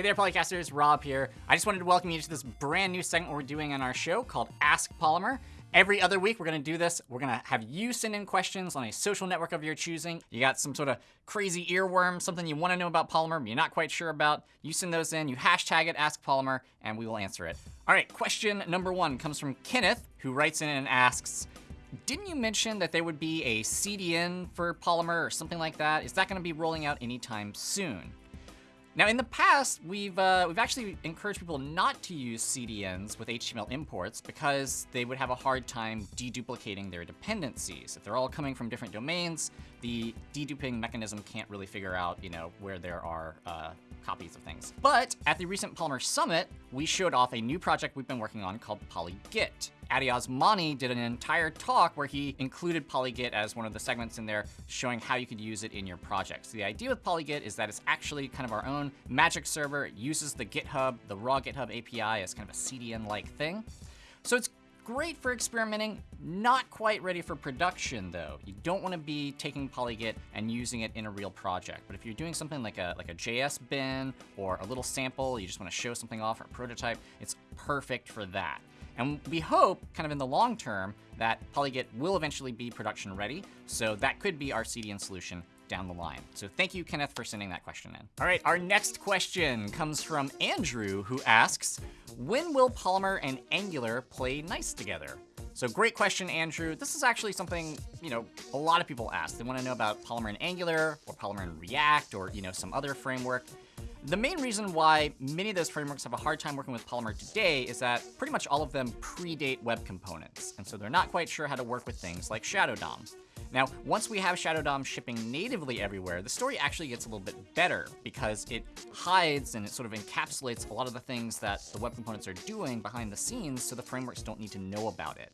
Hey there, Polycasters. Rob here. I just wanted to welcome you to this brand new segment we're doing on our show called Ask Polymer. Every other week, we're going to do this. We're going to have you send in questions on a social network of your choosing. You got some sort of crazy earworm, something you want to know about Polymer, but you're not quite sure about. You send those in, you hashtag it, Ask Polymer, and we will answer it. All right, question number one comes from Kenneth, who writes in and asks, didn't you mention that there would be a CDN for Polymer or something like that? Is that going to be rolling out anytime soon? Now, in the past, we've uh, we've actually encouraged people not to use CDNs with HTML imports because they would have a hard time deduplicating their dependencies. If they're all coming from different domains, the deduping mechanism can't really figure out, you know, where there are uh, copies of things. But at the recent Polymer Summit, we showed off a new project we've been working on called PolyGit. Addy Osmani did an entire talk where he included PolyGit as one of the segments in there showing how you could use it in your projects. The idea with PolyGit is that it's actually kind of our own magic server. It uses the GitHub, the raw GitHub API as kind of a CDN-like thing. So it's great for experimenting, not quite ready for production though. You don't want to be taking Polygit and using it in a real project. But if you're doing something like a, like a JS bin or a little sample, you just want to show something off or prototype, it's perfect for that. And we hope, kind of in the long term, that Polygit will eventually be production ready. So that could be our CDN solution down the line. So thank you, Kenneth, for sending that question in. All right, our next question comes from Andrew, who asks, when will Polymer and Angular play nice together? So great question, Andrew. This is actually something, you know, a lot of people ask. They want to know about Polymer and Angular or Polymer and React or, you know, some other framework. The main reason why many of those frameworks have a hard time working with Polymer today is that pretty much all of them predate web components, and so they're not quite sure how to work with things like Shadow DOM. Now, once we have Shadow DOM shipping natively everywhere, the story actually gets a little bit better because it hides and it sort of encapsulates a lot of the things that the web components are doing behind the scenes so the frameworks don't need to know about it.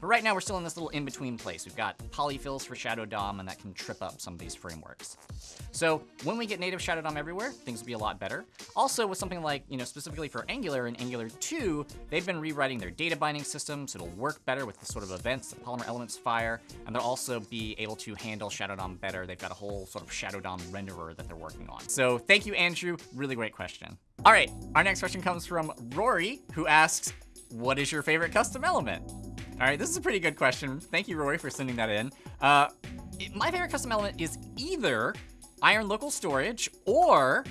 But right now we're still in this little in-between place. We've got polyfills for Shadow DOM and that can trip up some of these frameworks. So when we get native Shadow DOM everywhere, things will be a lot better. Also with something like, you know, specifically for Angular and Angular 2, they've been rewriting their data binding system so it'll work better with the sort of events that Polymer elements fire, and they'll also be able to handle Shadow DOM better. They've got a whole sort of Shadow DOM renderer that they're working on. So thank you, Andrew. Really great question. All right, our next question comes from Rory, who asks, what is your favorite custom element? All right, this is a pretty good question. Thank you, Rory, for sending that in. Uh, my favorite custom element is either Iron Local Storage or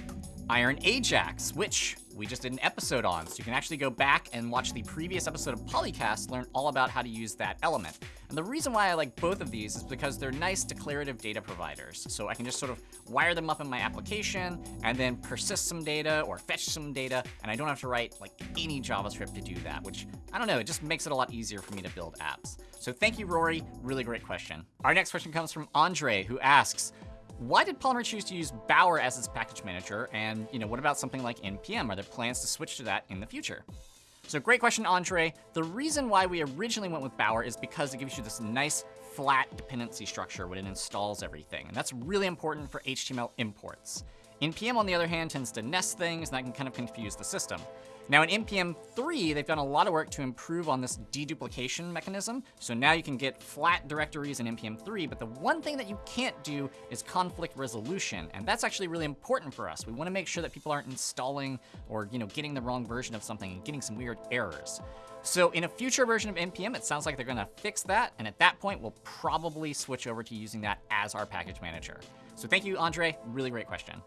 Iron Ajax, which we just did an episode on. So you can actually go back and watch the previous episode of Polycast, learn all about how to use that element. And the reason why I like both of these is because they're nice declarative data providers. So I can just sort of wire them up in my application and then persist some data or fetch some data, and I don't have to write like any JavaScript to do that, which I don't know, it just makes it a lot easier for me to build apps. So thank you, Rory. Really great question. Our next question comes from Andre, who asks, why did Polymer choose to use Bower as its package manager? And you know, what about something like NPM? Are there plans to switch to that in the future? So great question, Andre. The reason why we originally went with Bower is because it gives you this nice flat dependency structure when it installs everything. And that's really important for HTML imports. NPM, on the other hand, tends to nest things, and that can kind of confuse the system. Now in NPM 3, they've done a lot of work to improve on this deduplication mechanism. So now you can get flat directories in NPM 3, but the one thing that you can't do is conflict resolution. And that's actually really important for us. We want to make sure that people aren't installing or you know getting the wrong version of something and getting some weird errors. So in a future version of NPM, it sounds like they're going to fix that. And at that point, we'll probably switch over to using that as our package manager. So thank you, Andre. Really great question.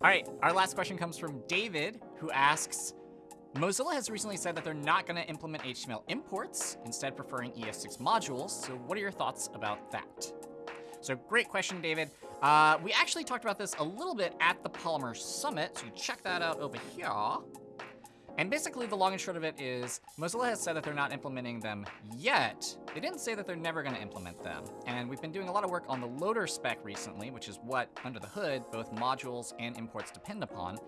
All right, our last question comes from David, who asks, Mozilla has recently said that they're not going to implement HTML imports, instead preferring ES6 modules. So what are your thoughts about that? So great question, David. Uh, we actually talked about this a little bit at the Polymer Summit, so you check that out over here. And basically the long and short of it is Mozilla has said that they're not implementing them yet. They didn't say that they're never going to implement them. And we've been doing a lot of work on the loader spec recently, which is what, under the hood, both modules and imports depend upon.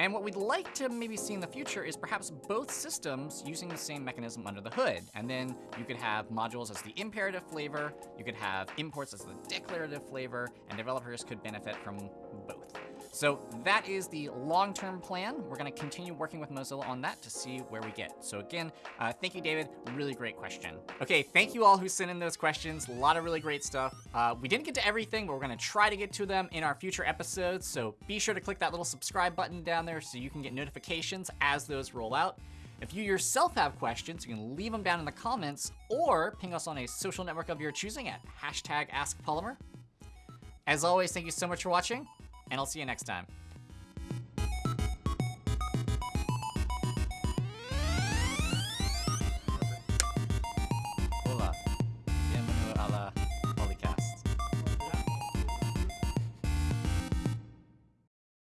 And what we'd like to maybe see in the future is perhaps both systems using the same mechanism under the hood. And then you could have modules as the imperative flavor, you could have imports as the declarative flavor, and developers could benefit from both. So that is the long-term plan. We're going to continue working with Mozilla on that to see where we get. So again, uh, thank you, David. Really great question. Okay, thank you all who sent in those questions. A lot of really great stuff. Uh, we didn't get to everything, but we're going to try to get to them in our future episodes. So be sure to click that little subscribe button down there so you can get notifications as those roll out. If you yourself have questions, you can leave them down in the comments or ping us on a social network of your choosing at hashtag AskPolymer. As always, thank you so much for watching, and I'll see you next time.